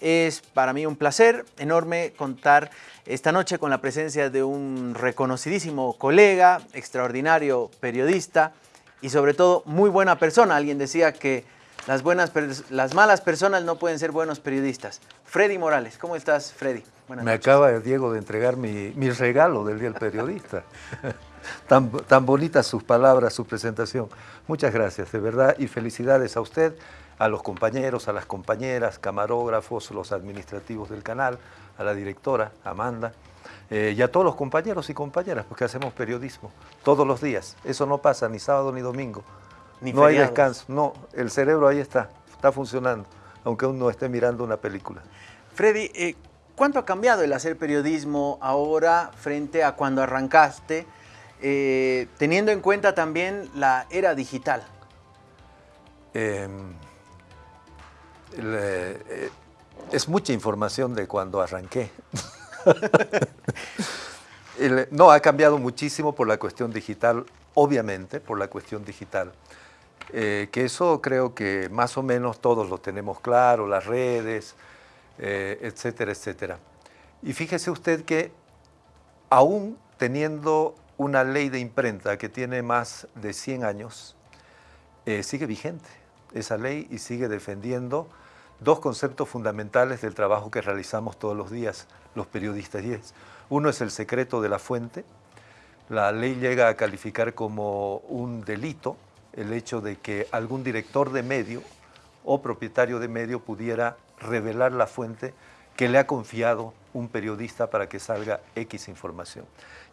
Es para mí un placer enorme contar esta noche con la presencia de un reconocidísimo colega, extraordinario periodista y sobre todo muy buena persona. Alguien decía que las, buenas, las malas personas no pueden ser buenos periodistas. Freddy Morales, ¿cómo estás, Freddy? Me acaba, Diego, de entregar mi, mi regalo del Día del Periodista. tan, tan bonitas sus palabras, su presentación. Muchas gracias, de verdad, y felicidades a usted, a los compañeros, a las compañeras, camarógrafos, los administrativos del canal, a la directora, Amanda, eh, y a todos los compañeros y compañeras, porque hacemos periodismo todos los días. Eso no pasa ni sábado ni domingo. Ni no hay descanso, no, el cerebro ahí está, está funcionando, aunque uno esté mirando una película. Freddy, eh, ¿cuánto ha cambiado el hacer periodismo ahora frente a cuando arrancaste, eh, teniendo en cuenta también la era digital? Eh, es mucha información de cuando arranqué. no, ha cambiado muchísimo por la cuestión digital, obviamente, por la cuestión digital. Eh, que eso creo que más o menos todos lo tenemos claro, las redes, eh, etcétera, etcétera. Y fíjese usted que aún teniendo una ley de imprenta que tiene más de 100 años, eh, sigue vigente esa ley y sigue defendiendo dos conceptos fundamentales del trabajo que realizamos todos los días los periodistas. Y uno es el secreto de la fuente. La ley llega a calificar como un delito el hecho de que algún director de medio o propietario de medio pudiera revelar la fuente que le ha confiado un periodista para que salga X información.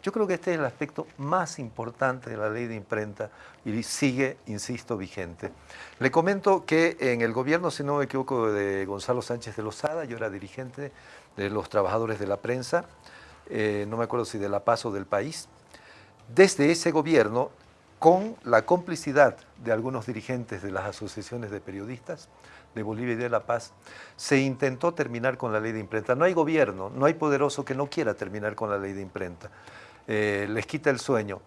Yo creo que este es el aspecto más importante de la ley de imprenta y sigue, insisto, vigente. Le comento que en el gobierno, si no me equivoco, de Gonzalo Sánchez de Lozada, yo era dirigente de los trabajadores de la prensa, eh, no me acuerdo si de La Paz o del país, desde ese gobierno con la complicidad de algunos dirigentes de las asociaciones de periodistas de Bolivia y de La Paz, se intentó terminar con la ley de imprenta. No hay gobierno, no hay poderoso que no quiera terminar con la ley de imprenta. Eh, les quita el sueño.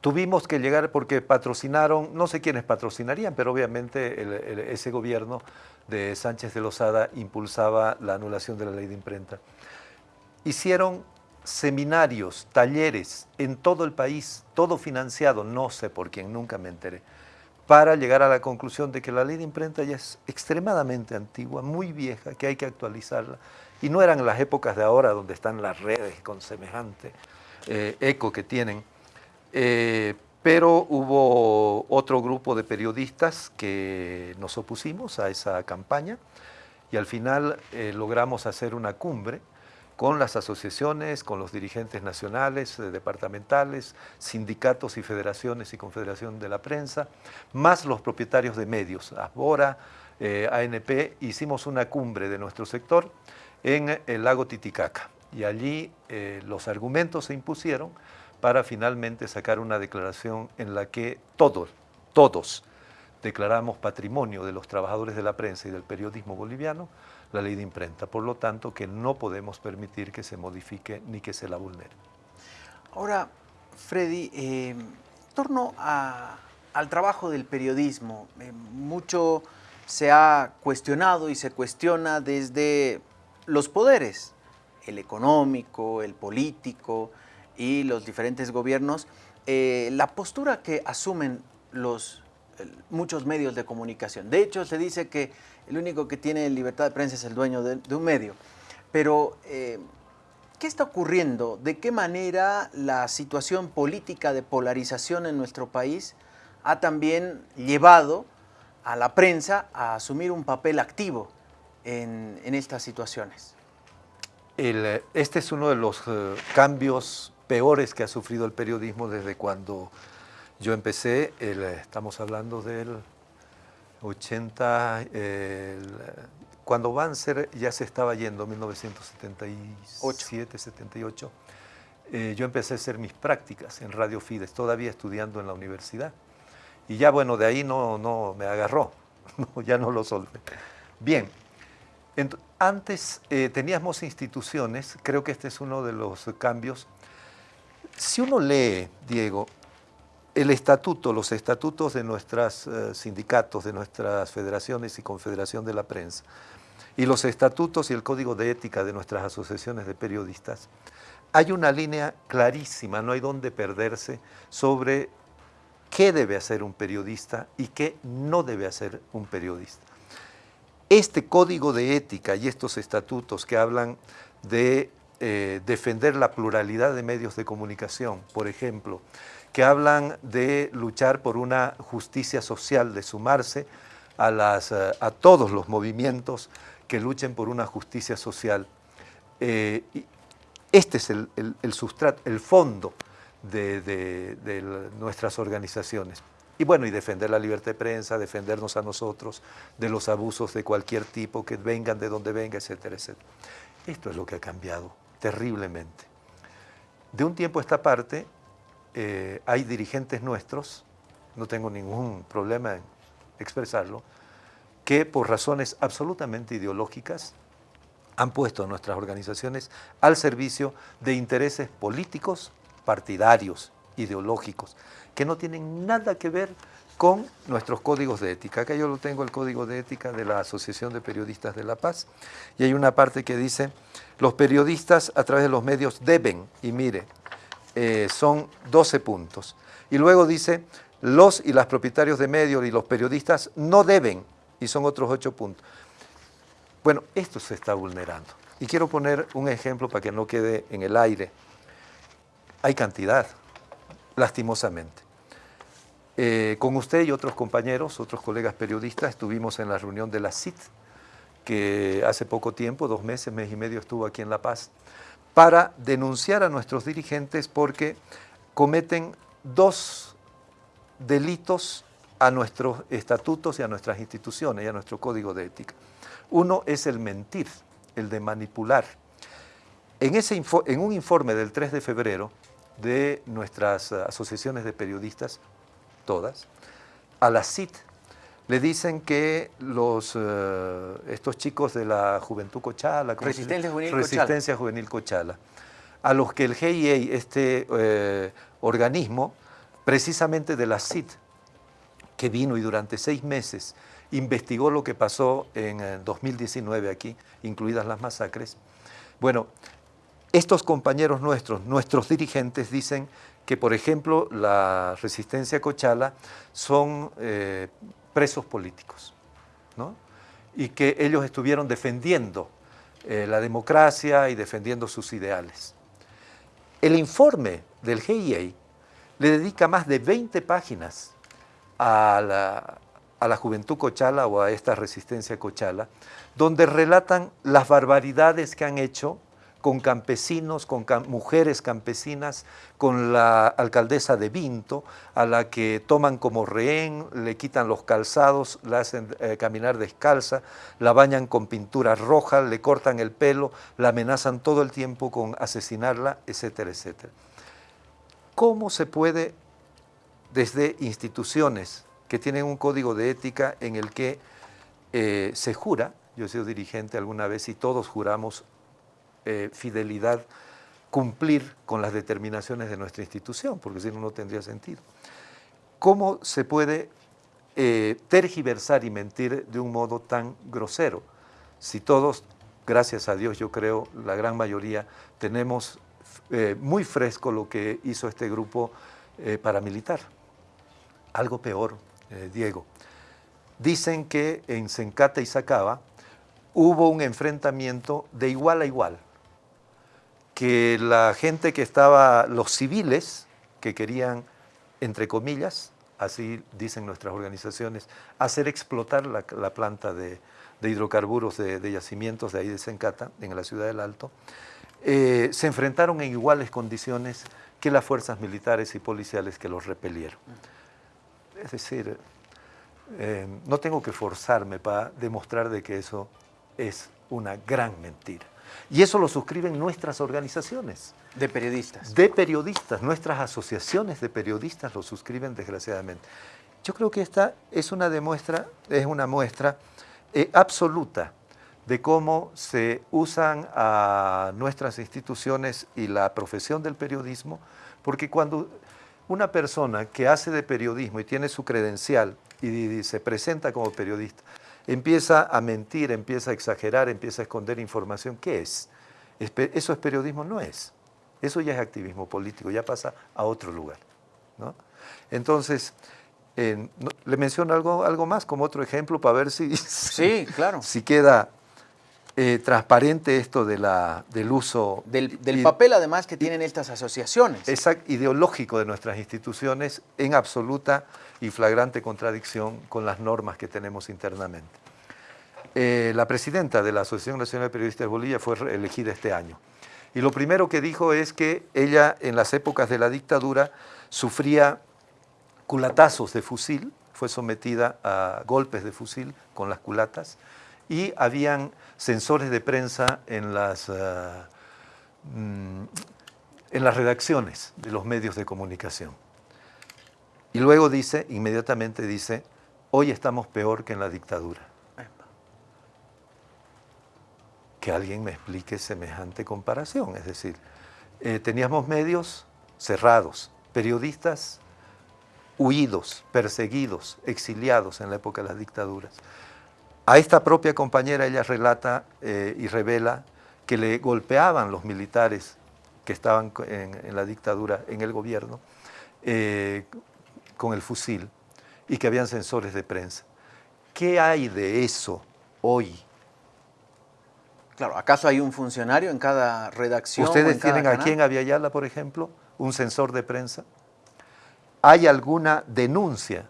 Tuvimos que llegar porque patrocinaron, no sé quiénes patrocinarían, pero obviamente ese gobierno de Sánchez de Lozada impulsaba la anulación de la ley de imprenta. Hicieron seminarios, talleres en todo el país, todo financiado, no sé por quién, nunca me enteré, para llegar a la conclusión de que la ley de imprenta ya es extremadamente antigua, muy vieja, que hay que actualizarla. Y no eran las épocas de ahora donde están las redes con semejante eh, eco que tienen. Eh, pero hubo otro grupo de periodistas que nos opusimos a esa campaña y al final eh, logramos hacer una cumbre con las asociaciones, con los dirigentes nacionales, departamentales, sindicatos y federaciones y confederación de la prensa, más los propietarios de medios, ASBORA, ANP, hicimos una cumbre de nuestro sector en el lago Titicaca y allí eh, los argumentos se impusieron para finalmente sacar una declaración en la que todos, todos declaramos patrimonio de los trabajadores de la prensa y del periodismo boliviano, la ley de imprenta. Por lo tanto, que no podemos permitir que se modifique ni que se la vulnere. Ahora, Freddy, eh, torno al trabajo del periodismo, eh, mucho se ha cuestionado y se cuestiona desde los poderes, el económico, el político y los diferentes gobiernos, eh, la postura que asumen los muchos medios de comunicación. De hecho, se dice que el único que tiene libertad de prensa es el dueño de, un medio. Pero, eh, ¿qué está ocurriendo? ¿De qué manera la situación política de polarización en nuestro país ha también llevado a la prensa a asumir un papel activo en, estas situaciones? este es uno de los eh, cambios peores que ha sufrido el periodismo desde cuando yo empecé, estamos hablando del 80, cuando Banzer ya se estaba yendo, 1977, 78, eh, yo empecé a hacer mis prácticas en Radio Fides, todavía estudiando en la universidad. Y ya bueno, de ahí no, no me agarró, ya no lo solvé. Bien, antes eh, teníamos instituciones, creo que este es uno de los cambios. Si uno lee, Diego, el estatuto, los estatutos de nuestros eh, sindicatos, de nuestras federaciones y confederación de la prensa, y los estatutos y el código de ética de nuestras asociaciones de periodistas, hay una línea clarísima, no hay dónde perderse, sobre qué debe hacer un periodista y qué no debe hacer un periodista. Este código de ética y estos estatutos que hablan de eh, defender la pluralidad de medios de comunicación, por ejemplo, que hablan de luchar por una justicia social, de sumarse a, eh, todos los movimientos que luchen por una justicia social. Eh, este es el, sustrato, el fondo de, nuestras organizaciones. Y bueno, y defender la libertad de prensa, defendernos a nosotros de los abusos de cualquier tipo, que vengan de donde venga, etcétera, etcétera. Esto es lo que ha cambiado terriblemente. De un tiempo a esta parte, eh, hay dirigentes nuestros, no tengo ningún problema en expresarlo, que por razones absolutamente ideológicas han puesto nuestras organizaciones al servicio de intereses políticos, partidarios, ideológicos, que no tienen nada que ver con nuestros códigos de ética. Acá yo lo tengo el código de ética de la Asociación de Periodistas de La Paz y hay una parte que dice, los periodistas a través de los medios deben, y mire, eh, son 12 puntos. Y luego dice, los y las propietarios de medios y los periodistas no deben, y son otros 8 puntos. Bueno, esto se está vulnerando. Y quiero poner un ejemplo para que no quede en el aire. Hay cantidad, lastimosamente. Eh, con usted y otros compañeros, otros colegas periodistas, estuvimos en la reunión de la CIT, que hace poco tiempo, dos meses, mes y medio estuvo aquí en La Paz, para denunciar a nuestros dirigentes porque cometen dos delitos a nuestros estatutos y a nuestras instituciones y a nuestro código de ética. Uno es el mentir, el de manipular. En, ese en un informe del 3 de febrero de nuestras asociaciones de periodistas, todas, a la CIT le dicen que los, eh, estos chicos de la Juventud Cochala, Resistencia, Juvenil, Resistencia Cochala. Juvenil Cochala, a los que el GIA, este eh, organismo, precisamente de la CIT, que vino y durante seis meses investigó lo que pasó en 2019 aquí, incluidas las masacres. Bueno, estos compañeros nuestros, nuestros dirigentes, dicen que, por ejemplo, la resistencia Cochala son eh, presos políticos, ¿no? y que ellos estuvieron defendiendo eh, la democracia y defendiendo sus ideales. El informe del GIA le dedica más de 20 páginas a la, a la juventud cochala o a esta resistencia cochala, donde relatan las barbaridades que han hecho con campesinos, con mujeres campesinas, con la alcaldesa de Vinto, a la que toman como rehén, le quitan los calzados, la hacen eh, caminar descalza, la bañan con pintura roja, le cortan el pelo, la amenazan todo el tiempo con asesinarla, etcétera, etcétera. ¿Cómo se puede, desde instituciones que tienen un código de ética en el que eh, se jura, yo he sido dirigente alguna vez y todos juramos eh, fidelidad, cumplir con las determinaciones de nuestra institución, porque si no, no tendría sentido. ¿Cómo se puede eh, tergiversar y mentir de un modo tan grosero? Si todos, gracias a Dios, yo creo, la gran mayoría, tenemos muy fresco lo que hizo este grupo paramilitar. Algo peor, eh, Diego. Dicen que en Sencata y Sacaba hubo un enfrentamiento de igual a igual, que la gente que estaba, los civiles que querían, entre comillas, así dicen nuestras organizaciones, hacer explotar la, planta de, hidrocarburos de, yacimientos de ahí de Sencata, en la ciudad del Alto, eh, se enfrentaron en iguales condiciones que las fuerzas militares y policiales que los repelieron. Es decir, eh, no tengo que forzarme para demostrar de que eso es una gran mentira. Y eso lo suscriben nuestras organizaciones. De periodistas. De periodistas. Nuestras asociaciones de periodistas lo suscriben desgraciadamente. Yo creo que esta es una, demuestra, es una muestra eh, absoluta de cómo se usan a nuestras instituciones y la profesión del periodismo, porque cuando una persona que hace de periodismo y tiene su credencial y, se presenta como periodista, empieza a mentir, empieza a exagerar, empieza a esconder información, ¿qué es? Eso es periodismo, no es. Eso ya es activismo político, ya pasa a otro lugar. Entonces, le menciono algo, algo más como otro ejemplo para ver si, sí, claro. si queda eh, transparente esto de la, del uso... Del, papel además que tienen estas asociaciones. Exacto, ideológico de nuestras instituciones en absoluta y flagrante contradicción con las normas que tenemos internamente. Eh, la presidenta de la Asociación Nacional de Periodistas de Bolivia fue elegida este año. Y lo primero que dijo es que ella en las épocas de la dictadura sufría culatazos de fusil, fue sometida a golpes de fusil con las culatas y habían sensores de prensa en las, eh, mm, en las redacciones de los medios de comunicación. Y luego dice, inmediatamente dice, hoy estamos peor que en la dictadura. Que alguien me explique semejante comparación. Es decir, eh, teníamos medios cerrados, periodistas huidos, perseguidos, exiliados en la época de las dictaduras. A esta propia compañera ella relata eh, y revela que le golpeaban los militares que estaban en, la dictadura, en el gobierno, eh, con el fusil y que habían sensores de prensa. ¿Qué hay de eso hoy? Claro, ¿acaso hay un funcionario en cada redacción? ¿Ustedes tienen aquí en Aviala, por ejemplo, un sensor de prensa? ¿Hay alguna denuncia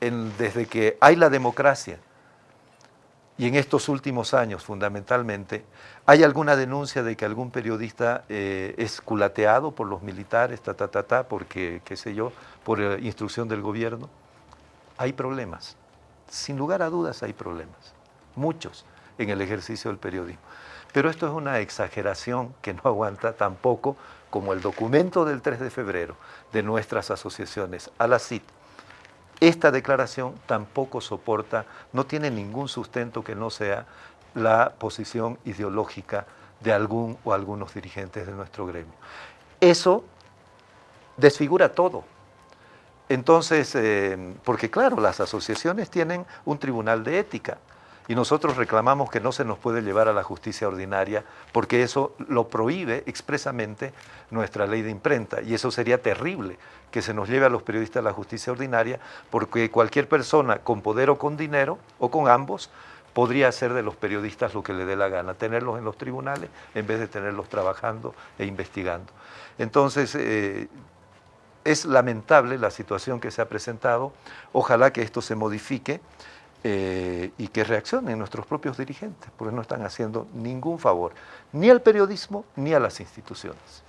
desde que hay la democracia y en estos últimos años fundamentalmente, ¿hay alguna denuncia de que algún periodista eh, es culateado por los militares, ta, ta, ta, ta, porque, qué sé yo, por eh, instrucción del gobierno? Hay problemas, sin lugar a dudas hay problemas, muchos en el ejercicio del periodismo. Pero esto es una exageración que no aguanta tampoco como el documento del 3 de febrero de nuestras asociaciones, a la CIT, esta declaración tampoco soporta, no tiene ningún sustento que no sea la posición ideológica de algún o algunos dirigentes de nuestro gremio. Eso desfigura todo. Entonces, eh, porque claro, las asociaciones tienen un tribunal de ética, y nosotros reclamamos que no se nos puede llevar a la justicia ordinaria porque eso lo prohíbe expresamente nuestra ley de imprenta y eso sería terrible que se nos lleve a los periodistas a la justicia ordinaria porque cualquier persona con poder o con dinero o con ambos podría hacer de los periodistas lo que le dé la gana, tenerlos en los tribunales en vez de tenerlos trabajando e investigando. Entonces, eh, es lamentable la situación que se ha presentado, ojalá que esto se modifique eh, y que reaccionen nuestros propios dirigentes, porque no están haciendo ningún favor, ni al periodismo ni a las instituciones.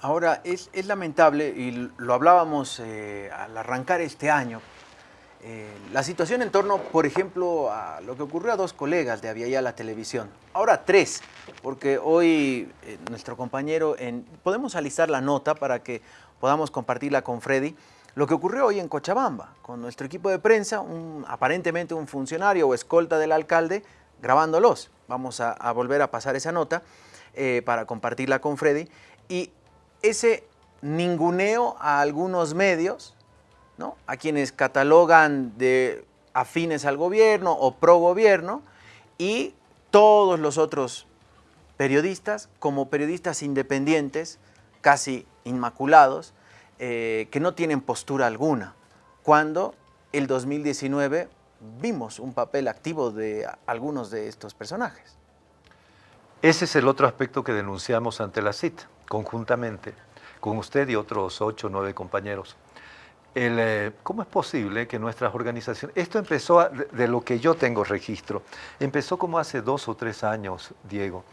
Ahora, es, lamentable, y lo hablábamos eh, al arrancar este año, eh, la situación en torno, por ejemplo, a lo que ocurrió a dos colegas de ya la Televisión. Ahora tres, porque hoy nuestro compañero, en, podemos alistar la nota para que podamos compartirla con Freddy, lo que ocurrió hoy en Cochabamba, con nuestro equipo de prensa, un, aparentemente un funcionario o escolta del alcalde grabándolos. Vamos a, volver a pasar esa nota eh, para compartirla con Freddy. Y ese ninguneo a algunos medios, ¿no? a quienes catalogan de afines al gobierno o pro gobierno, y todos los otros periodistas como periodistas independientes, casi inmaculados, eh, que no tienen postura alguna, cuando el 2019 vimos un papel activo de algunos de estos personajes. Ese es el otro aspecto que denunciamos ante la CIT, conjuntamente, con usted y otros ocho o nueve compañeros. Eh, ¿Cómo es posible que nuestras organizaciones... Esto empezó, de lo que yo tengo registro, empezó como hace dos o tres años, Diego,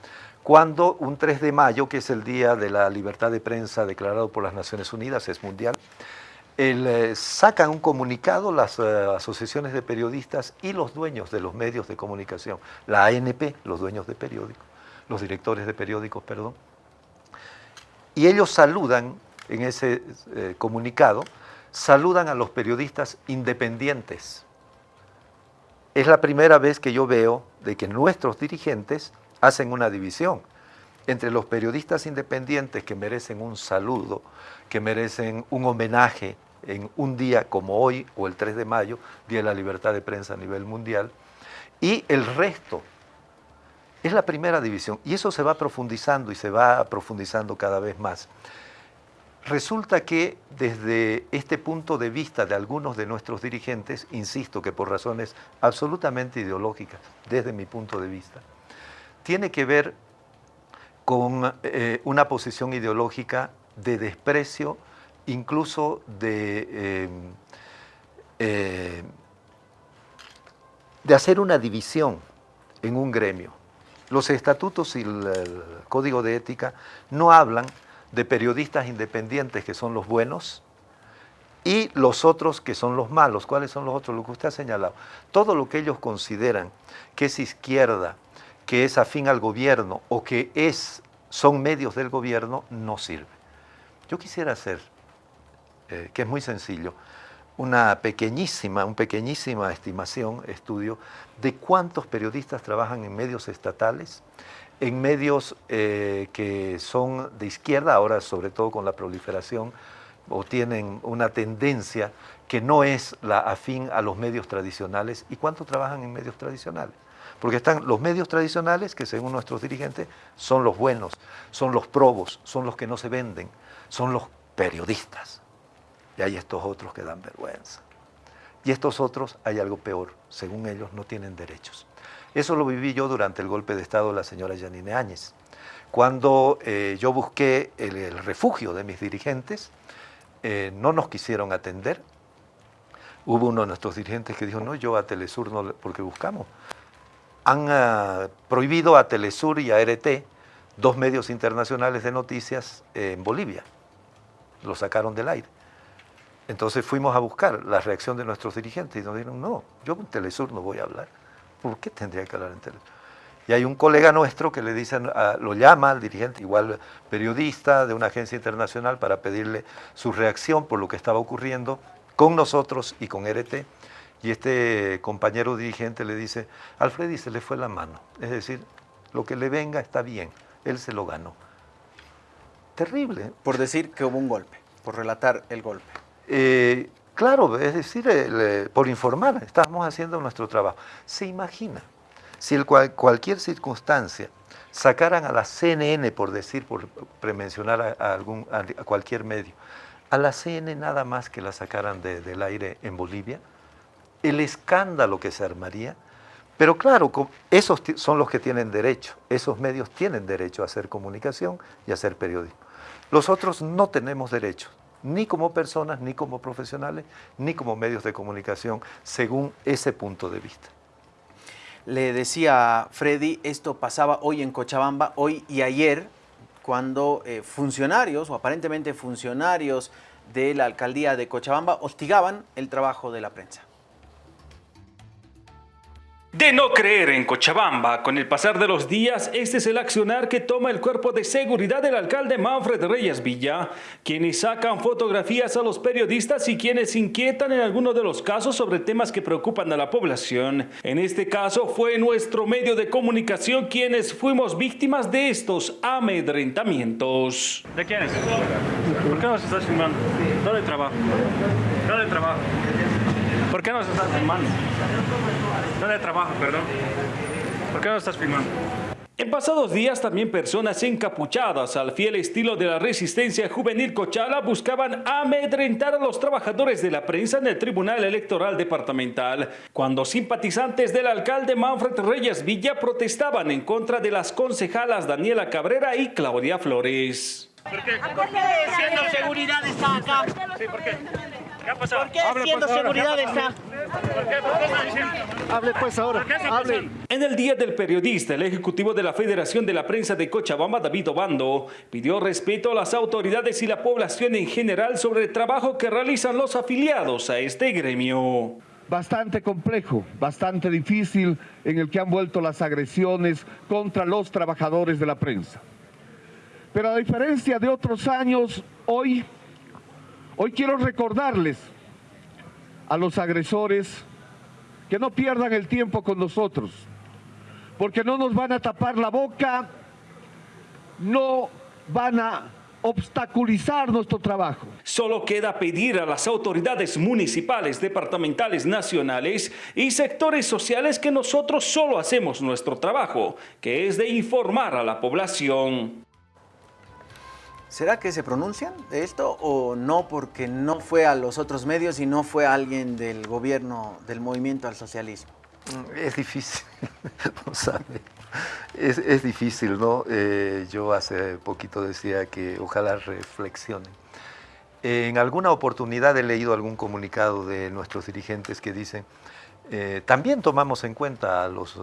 cuando un 3 de mayo, que es el Día de la Libertad de Prensa declarado por las Naciones Unidas, es mundial, eh, sacan un comunicado las eh, asociaciones de periodistas y los dueños de los medios de comunicación, la ANP, los dueños de periódicos, los directores de periódicos, perdón, y ellos saludan en ese eh, comunicado, saludan a los periodistas independientes. Es la primera vez que yo veo de que nuestros dirigentes hacen una división entre los periodistas independientes que merecen un saludo, que merecen un homenaje en un día como hoy o el 3 de mayo, Día de la Libertad de Prensa a nivel mundial, Y el resto es la primera división. Y eso se va profundizando y se va profundizando cada vez más. Resulta que desde este punto de vista de algunos de nuestros dirigentes, insisto que por razones absolutamente ideológicas, desde mi punto de vista, tiene que ver con eh, una posición ideológica de desprecio, incluso de, eh, eh, de hacer una división en un gremio. Los estatutos y el código de ética no hablan de periodistas independientes que son los buenos y los otros que son los malos. ¿Cuáles son los otros? Lo que usted ha señalado. Todo lo que ellos consideran que es izquierda, que es afín al gobierno o que es, son medios del gobierno, no sirve. Yo quisiera hacer, eh, que es muy sencillo, una pequeñísima, un pequeñísima estimación, estudio, de cuántos periodistas trabajan en medios estatales en medios eh, que son de izquierda, ahora sobre todo con la proliferación, o tienen una tendencia que no es la afín a los medios tradicionales. ¿Y cuánto trabajan en medios tradicionales? Porque están los medios tradicionales, que según nuestros dirigentes son los buenos, son los probos, son los que no se venden, son los periodistas. Y hay estos otros que dan vergüenza. Y estos otros, hay algo peor, según ellos, no tienen derechos. Eso lo viví yo durante el golpe de Estado de la señora Yanine Áñez. Cuando eh, yo busqué el, refugio de mis dirigentes, eh, no nos quisieron atender. Hubo uno de nuestros dirigentes que dijo, no, yo a Telesur no, porque buscamos. Han ah, prohibido a Telesur y a RT, dos medios internacionales de noticias en Bolivia. Lo sacaron del aire. Entonces fuimos a buscar la reacción de nuestros dirigentes y nos dijeron, no, yo con Telesur no voy a hablar. ¿Por qué tendría que hablar en televisión? Y hay un colega nuestro que le dicen, lo llama al dirigente, igual periodista de una agencia internacional, para pedirle su reacción por lo que estaba ocurriendo con nosotros y con RT. Y este compañero dirigente le dice, Alfredi se le fue la mano. Es decir, lo que le venga está bien, él se lo ganó. Terrible. ¿eh? Por decir que hubo un golpe, por relatar el golpe. Eh, Claro, es decir, por informar, estamos haciendo nuestro trabajo. ¿Se imagina si el cualquier circunstancia sacaran a la CNN, por decir, por premencionar a, algún, a cualquier medio, a la CNN nada más que la sacaran del aire en Bolivia, el escándalo que se armaría, pero claro, esos son los que tienen derecho, esos medios tienen derecho a hacer comunicación y a hacer periodismo. Los otros no tenemos derecho, ni como personas, ni como profesionales, ni como medios de comunicación, según ese punto de vista. Le decía Freddy, esto pasaba hoy en Cochabamba, hoy y ayer, cuando eh, funcionarios, o aparentemente funcionarios de la alcaldía de Cochabamba, hostigaban el trabajo de la prensa. De no creer en Cochabamba, con el pasar de los días, este es el accionar que toma el cuerpo de seguridad del alcalde Manfred Reyes Villa, quienes sacan fotografías a los periodistas y quienes inquietan en algunos de los casos sobre temas que preocupan a la población. En este caso fue nuestro medio de comunicación quienes fuimos víctimas de estos amedrentamientos. ¿De quiénes? ¿Por qué nos estás filmando? ¿Dónde trabajo? ¿Dónde trabajo? ¿Por qué nos estás filmando? ¿Dónde trabajo, perdón? ¿Por qué no estás filmando? En pasados días también personas encapuchadas al fiel estilo de la resistencia juvenil Cochala buscaban amedrentar a los trabajadores de la prensa en el Tribunal Electoral Departamental, cuando simpatizantes del alcalde Manfred Reyes Villa protestaban en contra de las concejalas Daniela Cabrera y Claudia Flores. ¿Por qué? ¿Por qué siendo seguridad está acá? Sí, ¿por qué? ¿Qué ha pasado? ¿Por qué siendo seguridad está? ¿Por qué? ¿Por qué está diciendo? Hable pues ahora, ¿Por qué está hable. pasando? En el Día del Periodista, el ejecutivo de la Federación de la Prensa de Cochabamba, David Obando, pidió respeto a las autoridades y la población en general sobre el trabajo que realizan los afiliados a este gremio. Bastante complejo, bastante difícil en el que han vuelto las agresiones contra los trabajadores de la prensa. Pero a diferencia de otros años, hoy, hoy quiero recordarles a los agresores que no pierdan el tiempo con nosotros, porque no nos van a tapar la boca, no van a obstaculizar nuestro trabajo. Solo queda pedir a las autoridades municipales, departamentales, nacionales y sectores sociales que nosotros solo hacemos nuestro trabajo, que es de informar a la población. ¿Será que se pronuncian de esto o no porque no fue a los otros medios y no fue alguien del gobierno del movimiento al socialismo? Es difícil, no sabe. Es, difícil, ¿no? Eh, yo hace poquito decía que ojalá reflexionen. En alguna oportunidad he leído algún comunicado de nuestros dirigentes que dicen, eh, también tomamos en cuenta a los,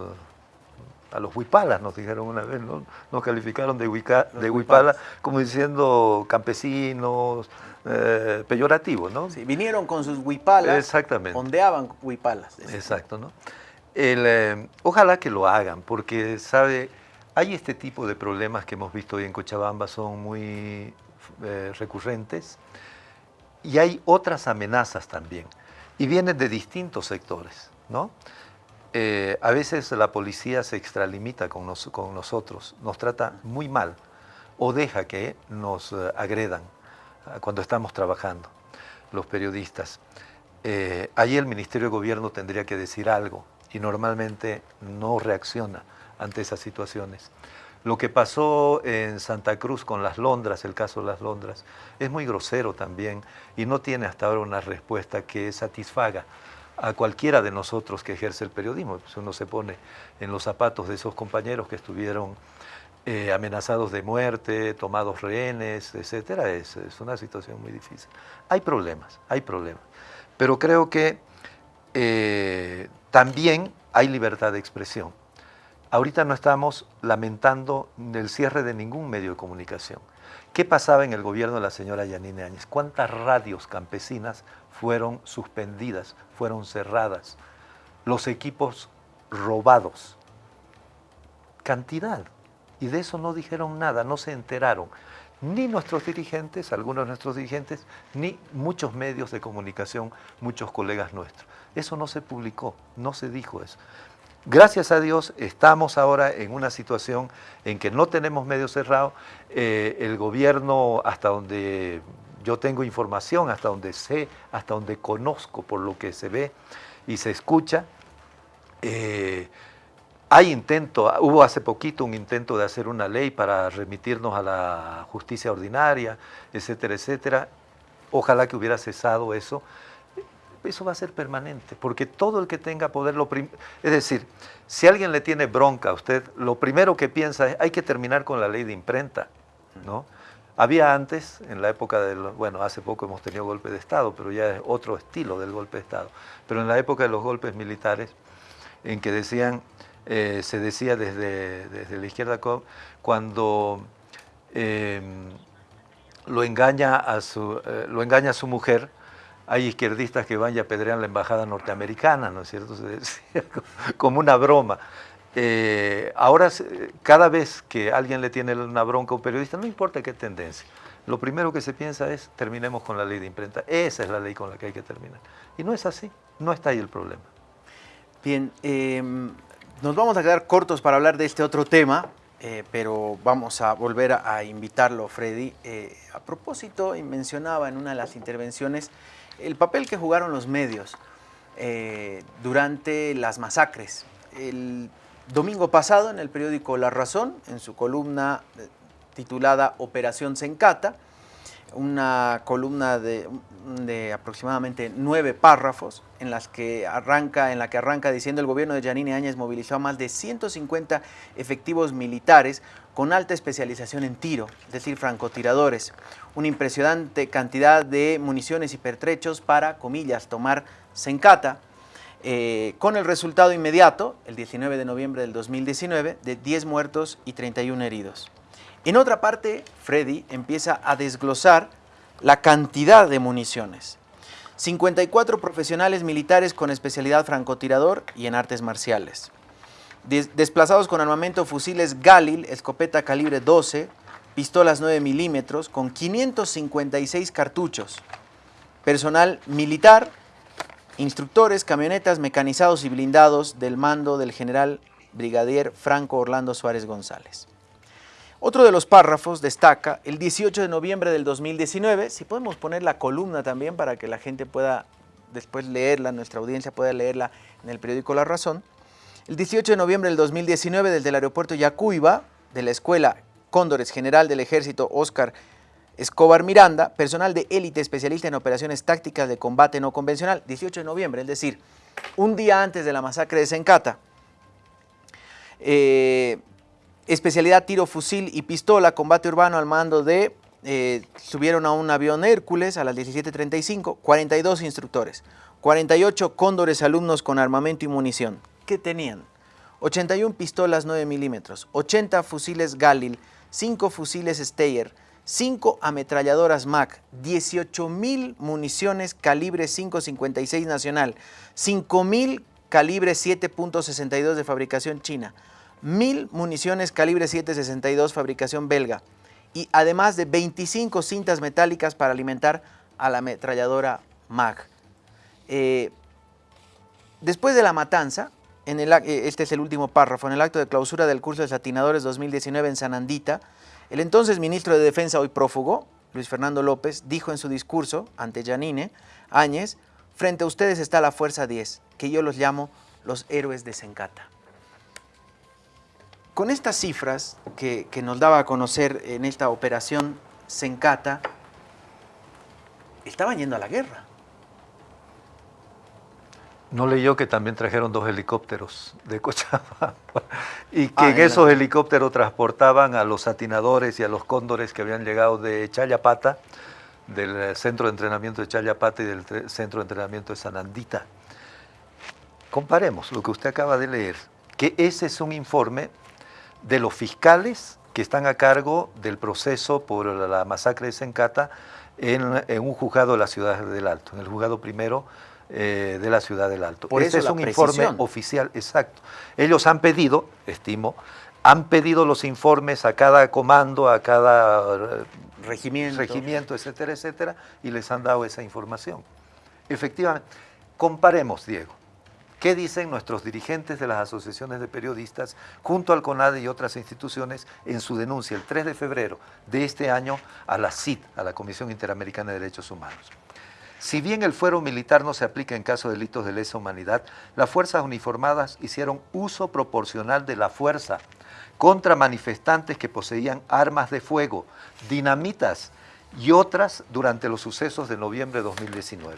a los huipalas, nos dijeron una vez, ¿no? nos calificaron de, huica, de huipala como diciendo campesinos, eh, peyorativos, ¿no? Sí, vinieron con sus huipalas, Exactamente. ondeaban huipalas. Exacto, ¿no? El, eh, ojalá que lo hagan, porque, ¿sabe? Hay este tipo de problemas que hemos visto hoy en Cochabamba, son muy eh, recurrentes, y hay otras amenazas también, y vienen de distintos sectores, ¿no? Eh, a veces la policía se extralimita con, nos, con, nosotros, nos trata muy mal, o deja que nos eh, agredan cuando estamos trabajando, los periodistas. Eh, ahí el Ministerio de Gobierno tendría que decir algo, y normalmente no reacciona ante esas situaciones. Lo que pasó en Santa Cruz con las Londras, el caso de las Londras, es muy grosero también y no tiene hasta ahora una respuesta que satisfaga a cualquiera de nosotros que ejerce el periodismo. Pues uno se pone en los zapatos de esos compañeros que estuvieron eh, amenazados de muerte, tomados rehenes, etcétera, es, es una situación muy difícil. Hay problemas, hay problemas, pero creo que eh, también hay libertad de expresión. Ahorita no estamos lamentando el cierre de ningún medio de comunicación. ¿Qué pasaba en el gobierno de la señora Yanine Áñez? ¿Cuántas radios campesinas fueron suspendidas, fueron cerradas? Los equipos robados. Cantidad. Y de eso no dijeron nada, no se enteraron. Ni nuestros dirigentes, algunos de nuestros dirigentes, ni muchos medios de comunicación, muchos colegas nuestros. Eso no se publicó, no se dijo eso. Gracias a Dios estamos ahora en una situación en que no tenemos medio cerrado. Eh, el gobierno, hasta donde yo tengo información, hasta donde sé, hasta donde conozco por lo que se ve y se escucha, eh, hay intento, hubo hace poquito un intento de hacer una ley para remitirnos a la justicia ordinaria, etcétera, etcétera. Ojalá que hubiera cesado eso. Eso va a ser permanente, porque todo el que tenga poder, lo es decir, si alguien le tiene bronca a usted, lo primero que piensa es, hay que terminar con la ley de imprenta, ¿no? Había antes, en la época del, bueno, hace poco hemos tenido golpe de Estado, pero ya es otro estilo del golpe de Estado, pero en la época de los golpes militares, en que decían, eh, se decía desde, desde, la izquierda, cuando eh, lo, engaña a su, eh, lo engaña a su mujer, hay izquierdistas que van y apedrean la embajada norteamericana, ¿no es cierto? Se decía como una broma. Eh, ahora, cada vez que alguien le tiene una bronca a un periodista, no importa qué tendencia, lo primero que se piensa es, terminemos con la ley de imprenta. Esa es la ley con la que hay que terminar. Y no es así, no está ahí el problema. Bien, eh, nos vamos a quedar cortos para hablar de este otro tema, eh, pero vamos a volver a, invitarlo, Freddy. Eh, a propósito, y mencionaba en una de las intervenciones el papel que jugaron los medios durante las masacres. El domingo pasado, en el periódico La Razón, en su columna eh, titulada Operación Sencata, una columna de, aproximadamente nueve párrafos en, las que arranca, en la que arranca diciendo el gobierno de Yanine Áñez movilizó a más de 150 efectivos militares con alta especialización en tiro, es decir, francotiradores, una impresionante cantidad de municiones y pertrechos para, comillas, tomar Sencata, eh, con el resultado inmediato, el 19 de noviembre del 2019, de 10 muertos y 31 heridos. En otra parte, Freddy empieza a desglosar la cantidad de municiones. 54 profesionales militares con especialidad francotirador y en artes marciales. Des desplazados con armamento fusiles Galil, escopeta calibre 12, pistolas 9 milímetros con 556 cartuchos. Personal militar, instructores, camionetas, mecanizados y blindados del mando del general brigadier Franco Orlando Suárez González. Otro de los párrafos destaca el 18 de noviembre del 2019, si podemos poner la columna también para que la gente pueda después leerla, nuestra audiencia pueda leerla en el periódico La Razón. El 18 de noviembre del 2019, desde el aeropuerto Yacuiba, de la Escuela Cóndores General del Ejército Oscar Escobar Miranda, personal de élite especialista en operaciones tácticas de combate no convencional, 18 de noviembre, es decir, un día antes de la masacre de Sencata. Eh, especialidad tiro, fusil y pistola, combate urbano al mando de eh, subieron a un avión Hércules a las 17.35, 42 instructores, 48 cóndores alumnos con armamento y munición. ¿Qué tenían? 81 pistolas 9 milímetros, 80 fusiles Galil, 5 fusiles Steyer, 5 ametralladoras MAC, 18.000 municiones calibre 5.56 nacional, 5.000 calibre 7.62 de fabricación china, 1.000 municiones calibre 7.62 fabricación belga, y además de 25 cintas metálicas para alimentar a la ametralladora MAG. Eh, después de la matanza, en el, eh, este es el último párrafo, en el acto de clausura del curso de satinadores 2019 en Sanandita, el entonces ministro de Defensa, hoy prófugo, Luis Fernando López, dijo en su discurso ante Yanine Áñez, frente a ustedes está la Fuerza 10, que yo los llamo los héroes de Sencata. Con estas cifras que, nos daba a conocer en esta operación Sencata, estaban yendo a la guerra. No leyó que también trajeron dos helicópteros de Cochabamba y que ah, en esos helicópteros transportaban a los atinadores y a los cóndores que habían llegado de Chayapata, del centro de entrenamiento de Chayapata y del centro de entrenamiento de Sanandita. Comparemos lo que usted acaba de leer, que ese es un informe de los fiscales que están a cargo del proceso por la masacre de Sencata en, un juzgado de la ciudad del Alto, en el juzgado primero eh, de la ciudad del Alto. Por Ese es un informe oficial, exacto. Ellos han pedido, estimo, han pedido los informes a cada comando, a cada eh, regimiento. regimiento, etcétera, etcétera, y les han dado esa información. Efectivamente, comparemos, Diego. ¿Qué dicen nuestros dirigentes de las asociaciones de periodistas junto al CONADE y otras instituciones en su denuncia el 3 de febrero de este año a la CID, a la Comisión Interamericana de Derechos Humanos? Si bien el fuero militar no se aplica en caso de delitos de lesa humanidad, las fuerzas uniformadas hicieron uso proporcional de la fuerza contra manifestantes que poseían armas de fuego, dinamitas y otras durante los sucesos de noviembre de 2019.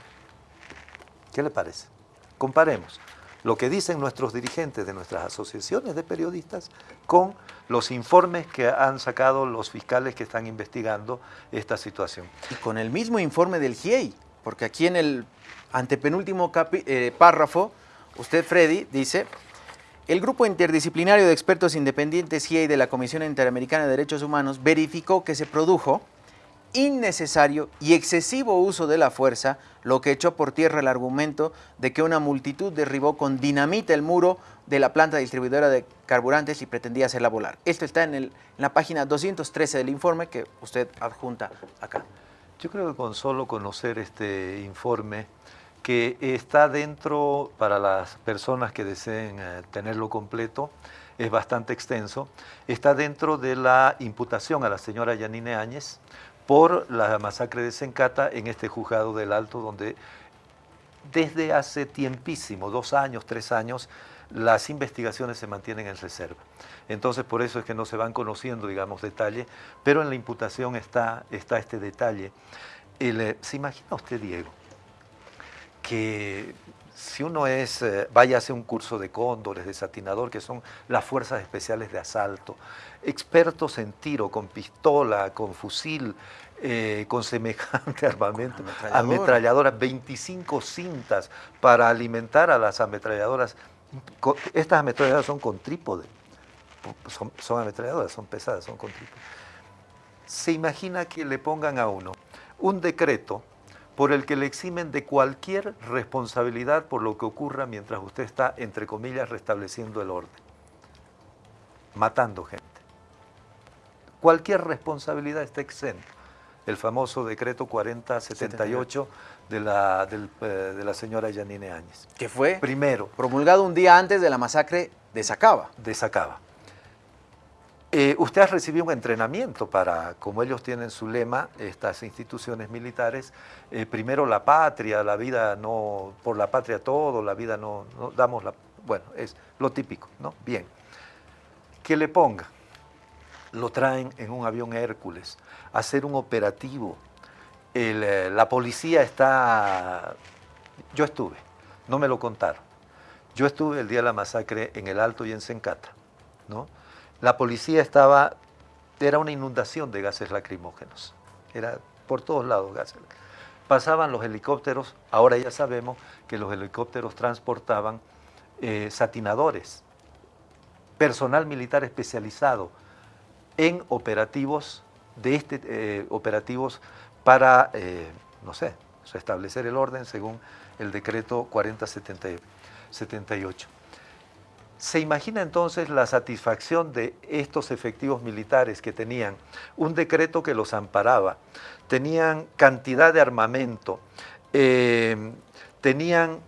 ¿Qué le parece? Comparemos lo que dicen nuestros dirigentes de nuestras asociaciones de periodistas con los informes que han sacado los fiscales que están investigando esta situación. Y con el mismo informe del GIEI, porque aquí en el antepenúltimo eh, párrafo, usted, Freddy, dice, el Grupo Interdisciplinario de Expertos Independientes GIEI de la Comisión Interamericana de Derechos Humanos verificó que se produjo innecesario y excesivo uso de la fuerza, lo que echó por tierra el argumento de que una multitud derribó con dinamita el muro de la planta distribuidora de carburantes y pretendía hacerla volar. Esto está en, la página 213 del informe que usted adjunta acá. Yo creo que con solo conocer este informe, que está dentro, para las personas que deseen eh, tenerlo completo, es bastante extenso, está dentro de la imputación a la señora Yanine Áñez por la masacre de Sencata en este juzgado del Alto, donde desde hace tiempísimo, dos años, tres años, las investigaciones se mantienen en reserva. Entonces, por eso es que no se van conociendo, digamos, detalles, pero en la imputación está, está este detalle. ¿Se imagina usted, Diego, que si uno es, eh, vaya a hacer un curso de cóndores, de satinador, que son las fuerzas especiales de asalto, expertos en tiro, con pistola, con fusil, eh, con semejante armamento, ametralladoras, 25 cintas para alimentar a las ametralladoras. Estas ametralladoras son con trípode, son, ametralladoras, son pesadas, son con trípode. Se imagina que le pongan a uno un decreto por el que le eximen de cualquier responsabilidad por lo que ocurra mientras usted está, entre comillas, restableciendo el orden, matando gente. Cualquier responsabilidad está exenta. El famoso decreto 4078 de la, eh, de la señora Yanine Áñez. ¿Qué fue? Primero. Promulgado un día antes de la masacre de Sacaba. De Sacaba. Eh, usted ha recibido un entrenamiento para, como ellos tienen su lema, estas instituciones militares, eh, primero la patria, la vida no, por la patria todo, la vida no, no damos la, bueno, es lo típico, ¿no? Bien. Que le ponga, lo traen en un avión Hércules, a hacer un operativo. Eh, la policía está, yo estuve, no me lo contaron. Yo estuve el día de la masacre en el Alto y en Sencata, ¿no? La policía estaba, era una inundación de gases lacrimógenos, era por todos lados gases. Pasaban los helicópteros, ahora ya sabemos que los helicópteros transportaban eh, satinadores, personal militar especializado en operativos de este eh, operativos para, eh, no sé, restablecer el orden según el decreto 4078. ¿Se imagina entonces la satisfacción de estos efectivos militares que tenían un decreto que los amparaba, tenían cantidad de armamento, eh, tenían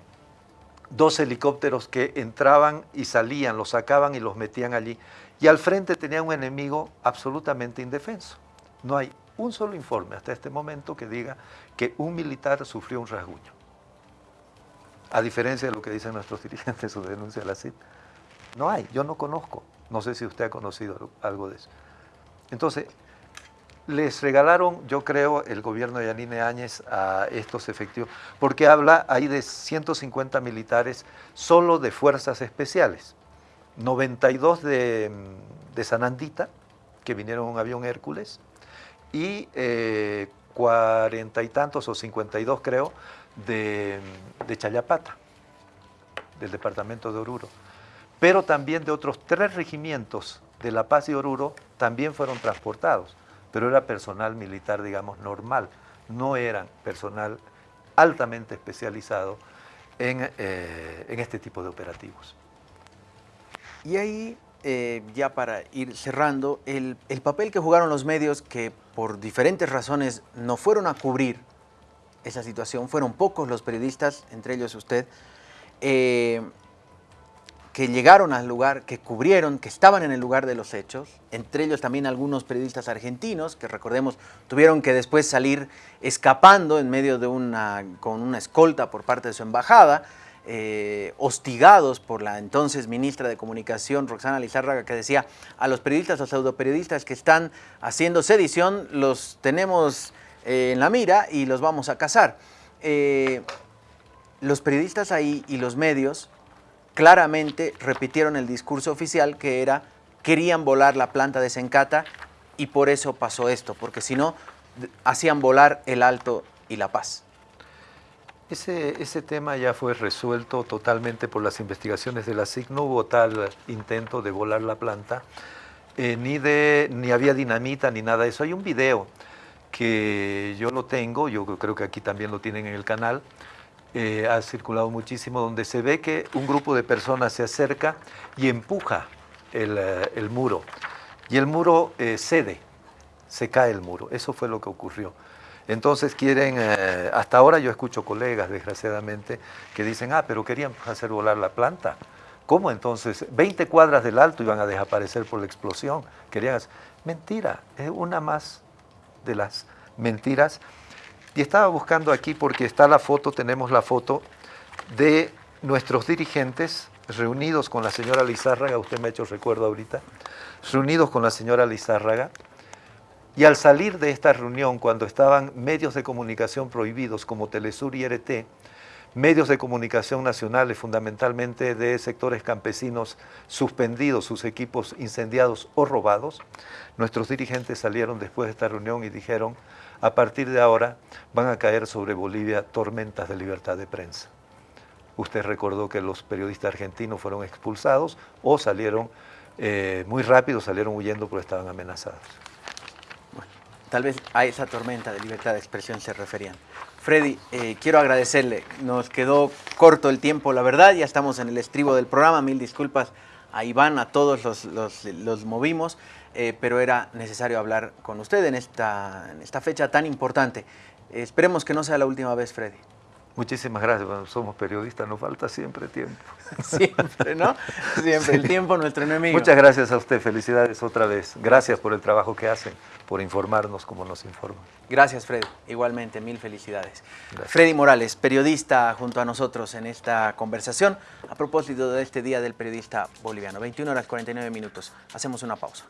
dos helicópteros que entraban y salían, los sacaban y los metían allí, y al frente tenían un enemigo absolutamente indefenso. No hay un solo informe hasta este momento que diga que un militar sufrió un rasguño. A diferencia de lo que dicen nuestros dirigentes en su denuncia la CID. No hay, yo no conozco. No sé si usted ha conocido algo de eso. Entonces, les regalaron, yo creo, el gobierno de Yanine Áñez a estos efectivos, porque habla ahí de 150 militares solo de fuerzas especiales, 92 de, de Sanandita, que vinieron en un avión Hércules, y eh, cuarenta y tantos o 52 creo de, de Chayapata, del departamento de Oruro pero también de otros tres regimientos de La Paz y Oruro también fueron transportados, pero era personal militar, digamos, normal, no eran personal altamente especializado en, eh, este tipo de operativos. Y ahí, eh, ya para ir cerrando, el, papel que jugaron los medios que por diferentes razones no fueron a cubrir esa situación, fueron pocos los periodistas, entre ellos usted, eh, que llegaron al lugar, que cubrieron, que estaban en el lugar de los hechos, entre ellos también algunos periodistas argentinos, que recordemos tuvieron que después salir escapando en medio de una, con una escolta por parte de su embajada, eh, hostigados por la entonces ministra de Comunicación, Roxana Lizárraga, que decía a los periodistas o pseudoperiodistas que están haciendo sedición, los tenemos eh, en la mira y los vamos a cazar. Eh, los periodistas ahí y los medios claramente repitieron el discurso oficial que era querían volar la planta de Sencata y por eso pasó esto, porque si no, hacían volar el Alto y la Paz. Ese, ese tema ya fue resuelto totalmente por las investigaciones de la SIC. No hubo tal intento de volar la planta, eh, ni, de, ni había dinamita ni nada de eso. Hay un video que yo lo tengo, yo creo que aquí también lo tienen en el canal, eh, ha circulado muchísimo, donde se ve que un grupo de personas se acerca y empuja el, eh, muro. Y el muro cede, se cae el muro. Eso fue lo que ocurrió. Entonces quieren, hasta ahora yo escucho colegas, desgraciadamente, que dicen, ah, pero querían hacer volar la planta. ¿Cómo entonces? 20 cuadras del alto iban a desaparecer por la explosión. Querían hacer... Mentira, es una más de las mentiras y estaba buscando aquí porque está la foto, tenemos la foto de nuestros dirigentes reunidos con la señora Lizárraga, usted me ha hecho recuerdo ahorita, reunidos con la señora Lizárraga, y al salir de esta reunión, cuando estaban medios de comunicación prohibidos como Telesur y RT, medios de comunicación nacionales, fundamentalmente de sectores campesinos suspendidos, sus equipos incendiados o robados, nuestros dirigentes salieron después de esta reunión y dijeron, a partir de ahora van a caer sobre Bolivia tormentas de libertad de prensa. Usted recordó que los periodistas argentinos fueron expulsados o salieron eh, muy rápido, salieron huyendo porque estaban amenazados. Tal vez a esa tormenta de libertad de expresión se referían. Freddy, eh, quiero agradecerle, nos quedó corto el tiempo, la verdad, ya estamos en el estribo del programa, mil disculpas a Iván, a todos los, los movimos. Eh, pero era necesario hablar con usted en esta, en esta fecha tan importante. esperemos que no sea la última vez, Freddy. Muchísimas gracias. Bueno, somos periodistas, nos falta siempre tiempo. Siempre, ¿no? Siempre. El tiempo nuestro enemigo. Muchas gracias a usted. Felicidades otra vez. Gracias por el trabajo que hacen, por informarnos como nos informan. Gracias, Freddy. Igualmente, mil felicidades. Freddy Morales, periodista junto a nosotros en esta conversación a propósito de este Día del Periodista Boliviano. 21 horas 49 minutos. Hacemos una pausa.